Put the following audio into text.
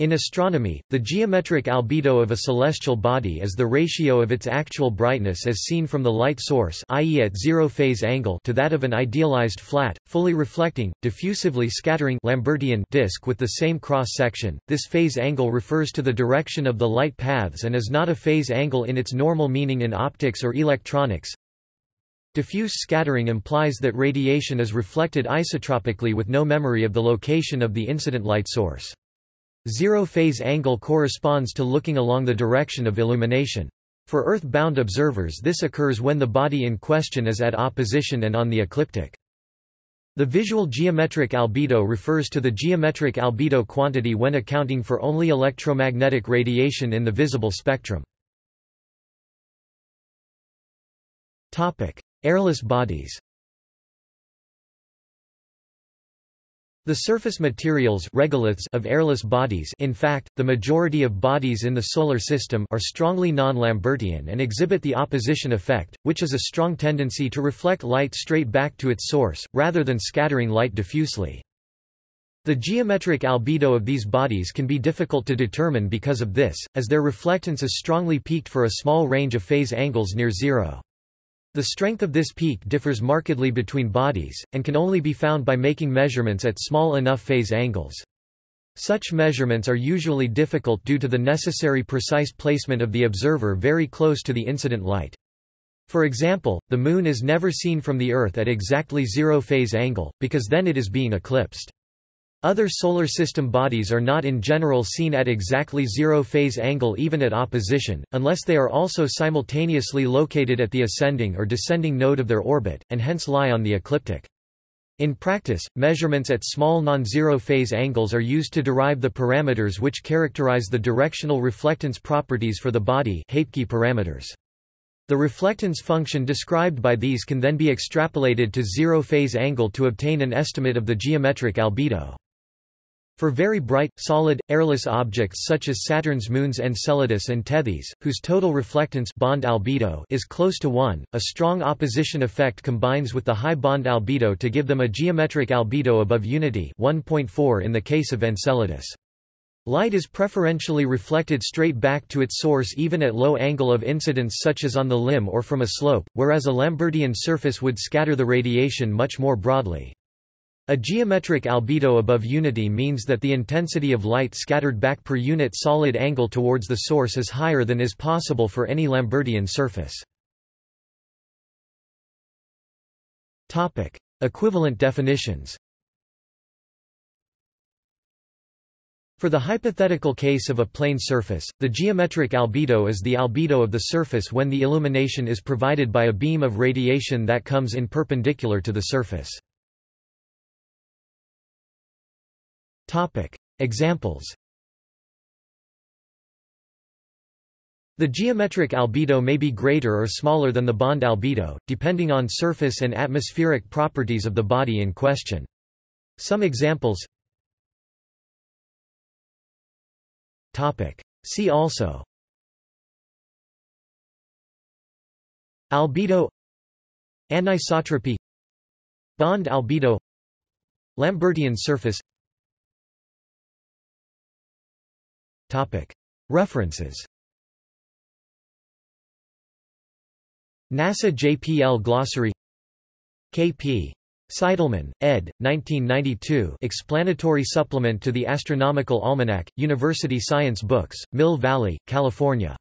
In astronomy, the geometric albedo of a celestial body is the ratio of its actual brightness as seen from the light source i.e. at zero phase angle to that of an idealized flat, fully reflecting, diffusively scattering Lambertian disk with the same cross-section. This phase angle refers to the direction of the light paths and is not a phase angle in its normal meaning in optics or electronics. Diffuse scattering implies that radiation is reflected isotropically with no memory of the location of the incident light source. Zero phase angle corresponds to looking along the direction of illumination. For Earth-bound observers this occurs when the body in question is at opposition and on the ecliptic. The visual geometric albedo refers to the geometric albedo quantity when accounting for only electromagnetic radiation in the visible spectrum. Airless bodies The surface materials regoliths of airless bodies in fact, the majority of bodies in the Solar System are strongly non-Lambertian and exhibit the opposition effect, which is a strong tendency to reflect light straight back to its source, rather than scattering light diffusely. The geometric albedo of these bodies can be difficult to determine because of this, as their reflectance is strongly peaked for a small range of phase angles near zero. The strength of this peak differs markedly between bodies, and can only be found by making measurements at small enough phase angles. Such measurements are usually difficult due to the necessary precise placement of the observer very close to the incident light. For example, the Moon is never seen from the Earth at exactly zero phase angle, because then it is being eclipsed. Other Solar System bodies are not in general seen at exactly zero phase angle even at opposition, unless they are also simultaneously located at the ascending or descending node of their orbit, and hence lie on the ecliptic. In practice, measurements at small non-zero phase angles are used to derive the parameters which characterize the directional reflectance properties for the body parameters. The reflectance function described by these can then be extrapolated to zero phase angle to obtain an estimate of the geometric albedo. For very bright, solid, airless objects such as Saturn's moons Enceladus and Tethys, whose total reflectance bond albedo is close to 1, a strong opposition effect combines with the high bond albedo to give them a geometric albedo above unity 1.4 in the case of Enceladus. Light is preferentially reflected straight back to its source even at low angle of incidence such as on the limb or from a slope, whereas a Lambertian surface would scatter the radiation much more broadly. A geometric albedo above unity means that the intensity of light scattered back per unit solid angle towards the source is higher than is possible for any Lambertian surface. Topic: Equivalent definitions. For the hypothetical case of a plane surface, the geometric albedo is the albedo of the surface when the illumination is provided by a beam of radiation that comes in perpendicular to the surface. Examples. The geometric albedo may be greater or smaller than the bond albedo, depending on surface and atmospheric properties of the body in question. Some examples. Topic. See also. Albedo. Anisotropy. Bond albedo. Lambertian surface References. NASA JPL Glossary. K.P. Seidelmann, ed. 1992 Explanatory Supplement to the Astronomical Almanac, University Science Books, Mill Valley, California